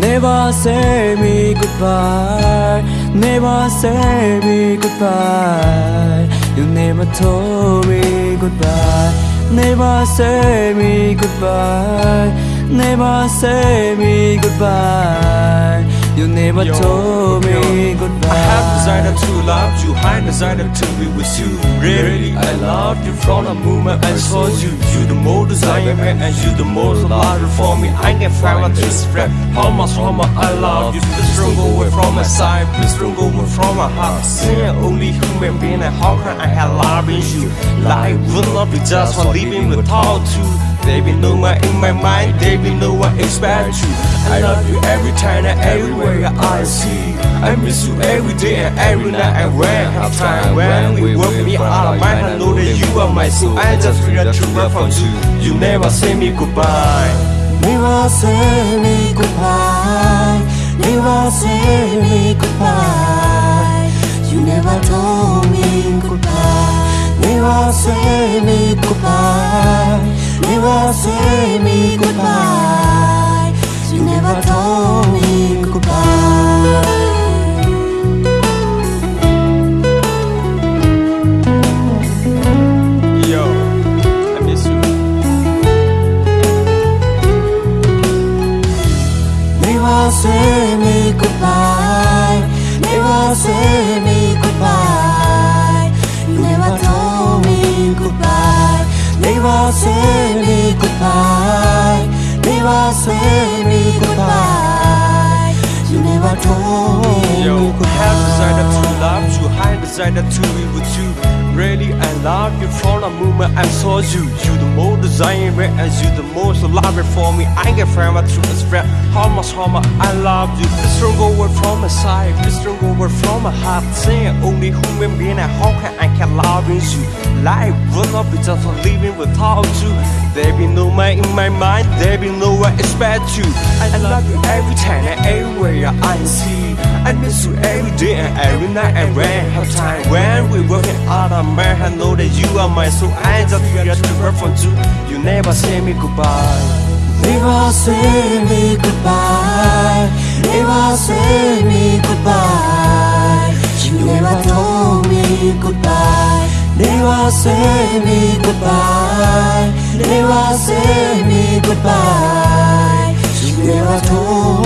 Never say me goodbye, never say me goodbye. You never told me goodbye, never say me goodbye, never say me goodbye. You never told me goodbye. I have decided to love you, I decided to be with you. Really, I loved you from the moment I saw you. You the most desired man, and you the most loved for me. I can find this friend. How much, how much I love you. Please don't go away from my side, please don't go away from my heart. Saying only human being, and how can I have love you? Life will not be just for living without you. There be no one in my mind, there be no one expect you. I love you every time and everywhere I see. I miss you every day and every night. And when I have time, when we work me out of mind, I know that you are my soul. I just feel the truth from you. You never say me goodbye. Never say me goodbye. Never say me goodbye. You never told me goodbye. Never say me goodbye. Never say me goodbye. You never told me say me goodbye. Never say me goodbye. You never told me goodbye. Never say me goodbye. Never say me goodbye. You never told me goodbye You goodbye. have desire to love you, I desire to be with you. Really, I love you from the moment I saw you. You the most desired man, and you the most loved for me. I can find my truest friend. How much, how much I love you. Please don't go away from my side, please don't go away from my heart. Saying only human being, and how can I can love you? Life will not be just living without you. There be no man in my mind, there be no one expect you. I love you every time and everywhere I see. I miss you every day and every night and when have time. When we working out of man, I know that you are my soul. I just feel the truth from you. You never say me goodbye. Never say me goodbye. Never say me goodbye. You never told me goodbye. Never say me goodbye. Never say me goodbye. You never told